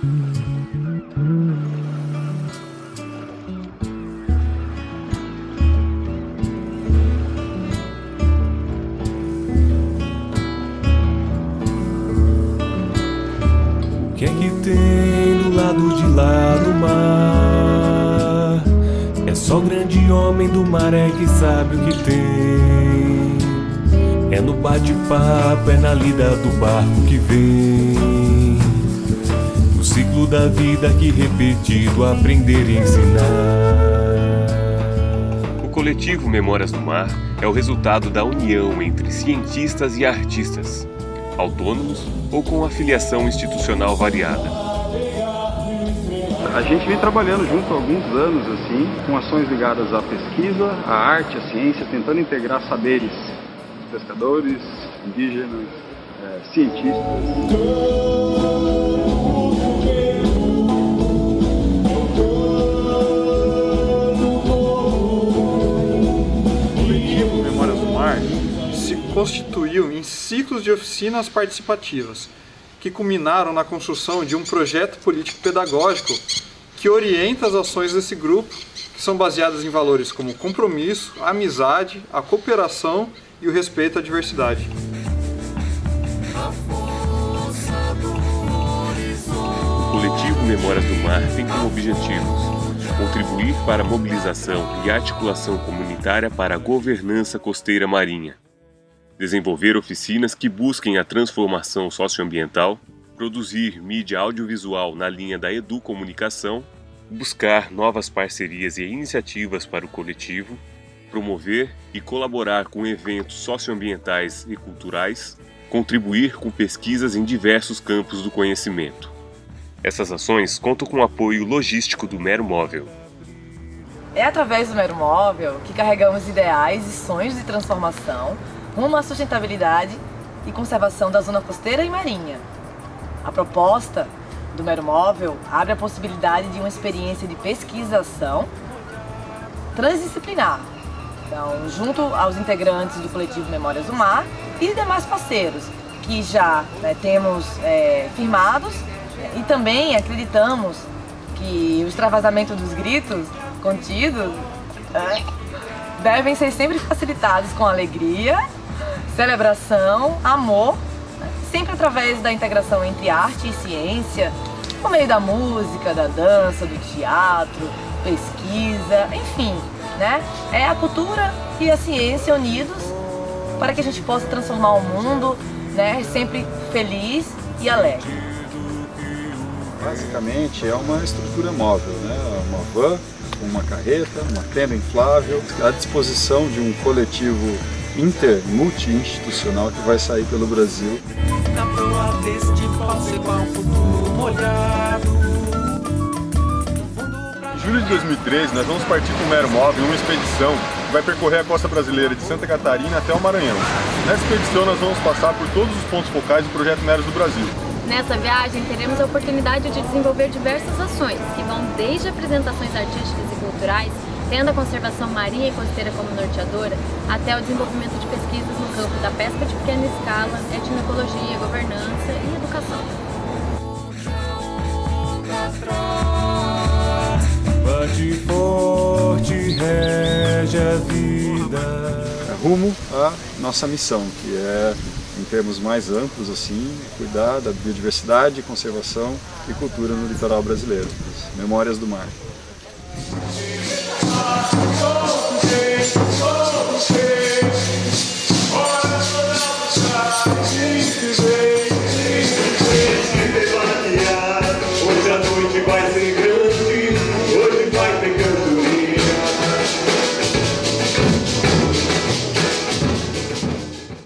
O que é que tem do lado de lá do mar? É só grande homem do mar é que sabe o que tem. É no bate-papo, é na lida do barco que vem. O ciclo da vida que repetido aprender e ensinar. O coletivo Memórias do Mar é o resultado da união entre cientistas e artistas, autônomos ou com afiliação institucional variada. A gente vem trabalhando junto há alguns anos, assim, com ações ligadas à pesquisa, à arte, à ciência, tentando integrar saberes pescadores, indígenas, é, cientistas. Constituiu em ciclos de oficinas participativas, que culminaram na construção de um projeto político-pedagógico que orienta as ações desse grupo, que são baseadas em valores como compromisso, amizade, a cooperação e o respeito à diversidade. O coletivo Memórias do Mar tem como objetivos contribuir para a mobilização e articulação comunitária para a governança costeira marinha, desenvolver oficinas que busquem a transformação socioambiental, produzir mídia audiovisual na linha da educomunicação, buscar novas parcerias e iniciativas para o coletivo, promover e colaborar com eventos socioambientais e culturais, contribuir com pesquisas em diversos campos do conhecimento. Essas ações contam com o apoio logístico do Mero Móvel. É através do Mero Móvel que carregamos ideais e sonhos de transformação rumo à sustentabilidade e conservação da zona costeira e marinha. A proposta do Mero Móvel abre a possibilidade de uma experiência de pesquisação transdisciplinar, então, junto aos integrantes do coletivo Memórias do Mar e demais parceiros que já né, temos é, firmados e também acreditamos que o extravasamento dos gritos contidos é, devem ser sempre facilitados com alegria, celebração, amor, sempre através da integração entre arte e ciência, por meio da música, da dança, do teatro, pesquisa, enfim, né? É a cultura e a ciência unidos para que a gente possa transformar o mundo, né, sempre feliz e alegre. Basicamente é uma estrutura móvel, né? uma van, uma carreta, uma tenda inflável, à disposição de um coletivo inter, multi-institucional que vai sair pelo Brasil. Na proa deste falsebar futuro molhado. Em julho de 2013, nós vamos partir com o Mero Móvel em uma expedição que vai percorrer a costa brasileira de Santa Catarina até o Maranhão. Nessa expedição, nós vamos passar por todos os pontos focais do Projeto Meros do Brasil. Nessa viagem, teremos a oportunidade de desenvolver diversas ações, que vão desde apresentações artísticas e culturais, tendo a conservação marinha e costeira como norteadora, até o desenvolvimento de pesquisas no campo da pesca de pequena escala, etnoecologia, governança e educação. Bate forte, rege a vida. É rumo à nossa missão, que é, em termos mais amplos, assim, cuidar da biodiversidade, conservação e cultura no litoral brasileiro. Memórias do Mar. Vai ser grande.